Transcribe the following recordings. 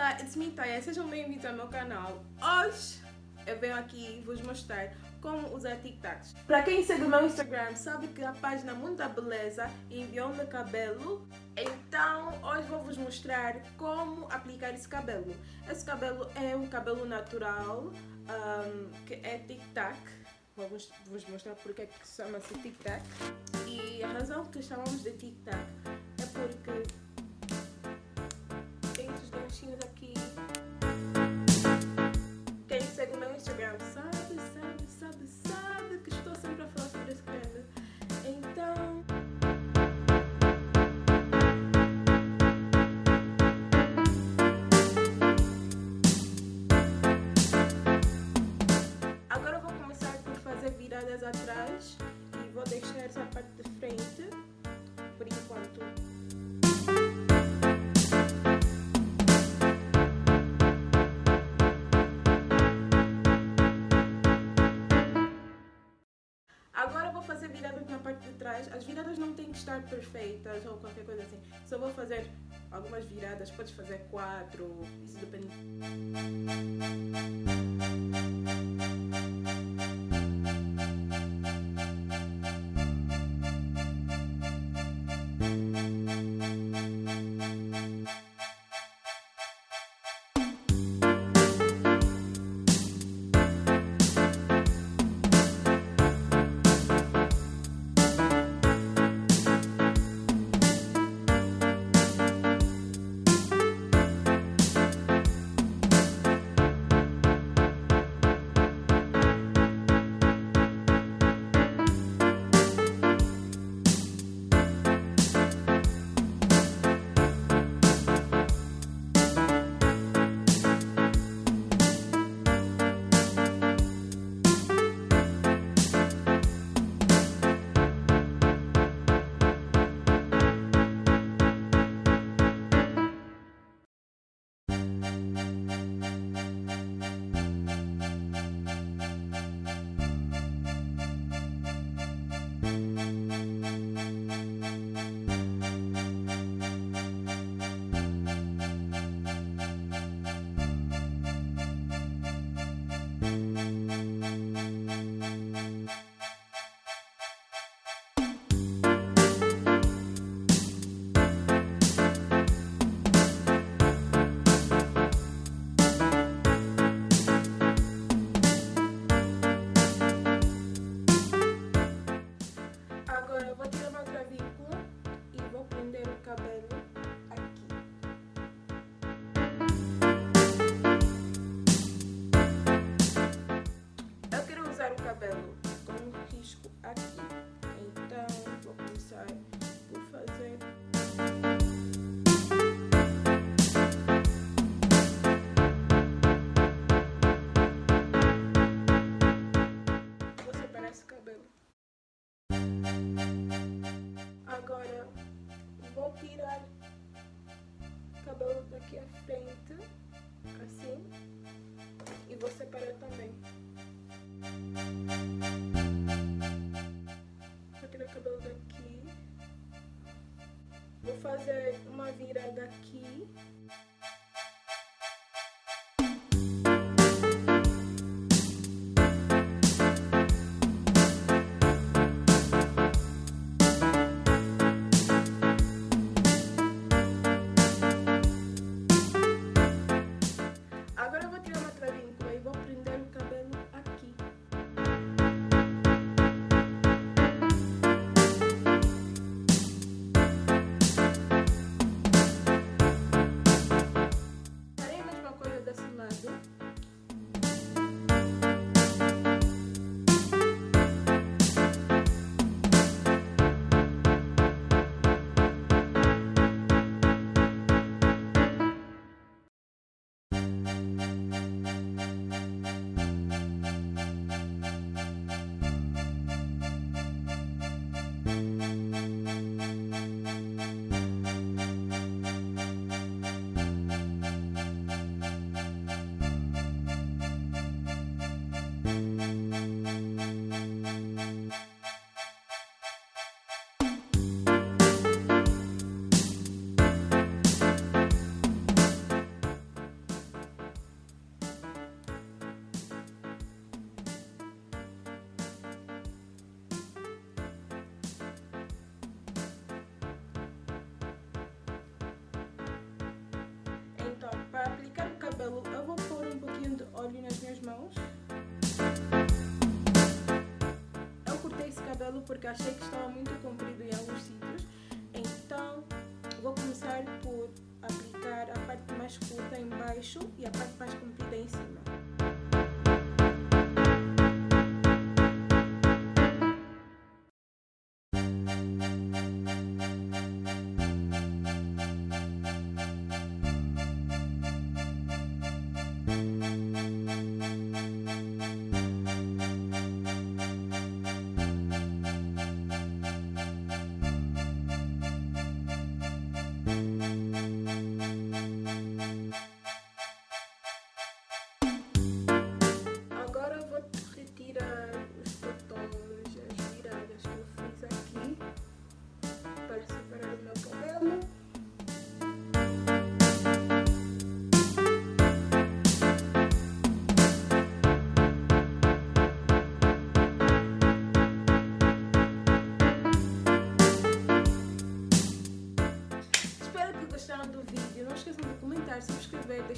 Olá, it's me Taya, sejam bem-vindos ao meu canal. Hoje eu venho aqui vos mostrar como usar TikToks. Para quem segue o meu Instagram sabe que a página Mundo da Beleza enviou-me cabelo, então hoje vou vos mostrar como aplicar esse cabelo. Esse cabelo é um cabelo natural, um, que é TikTok. Vou vos mostrar porque é que chama-se TikTok. E a razão que chamamos de TikTok é porque Instagram sabe, sabe, sabe, sabe que estou sempre a falar sobre esse creme. Então. Agora vou começar por fazer viradas atrás e vou deixar essa parte de frente fazer viradas na parte de trás. As viradas não têm que estar perfeitas ou qualquer coisa assim. Só vou fazer algumas viradas, podes fazer quatro, isso depende. Cabelo frente, assim, e vou separar também. Vou tirar o cabelo daqui, vou fazer uma virada aqui, porque achei que estava muito comprido em alguns sítios. Então vou começar por aplicar a parte mais curta embaixo e a parte mais comprida em cima.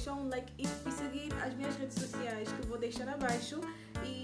Deixar um like e, seguir as minhas redes sociais que eu vou deixar abaixo. E!